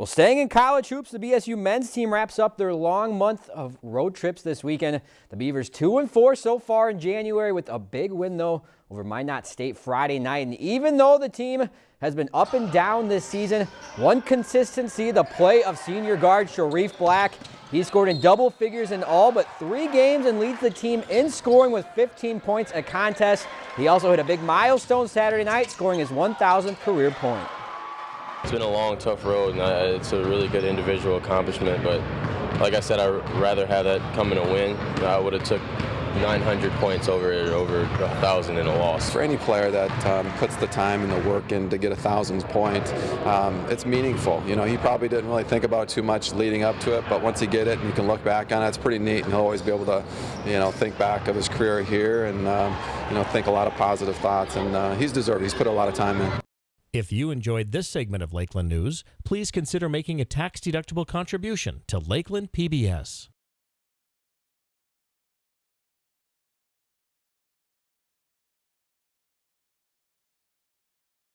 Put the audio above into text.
Well, staying in college hoops, the BSU men's team wraps up their long month of road trips this weekend. The Beavers 2 and 4 so far in January with a big win, though, over Minot State Friday night. And even though the team has been up and down this season, one consistency, the play of senior guard Sharif Black. He scored in double figures in all but three games and leads the team in scoring with 15 points a contest. He also hit a big milestone Saturday night, scoring his 1,000th career point. It's been a long, tough road, and I, it's a really good individual accomplishment. But like I said, I'd rather have that come in a win. I would have took 900 points over over a thousand in a loss. For any player that um, puts the time and the work in to get a thousand point, um, it's meaningful. You know, he probably didn't really think about too much leading up to it, but once he get it and you can look back on it, it's pretty neat, and he'll always be able to, you know, think back of his career here and um, you know think a lot of positive thoughts. And uh, he's deserved. He's put a lot of time in. If you enjoyed this segment of Lakeland News, please consider making a tax-deductible contribution to Lakeland PBS.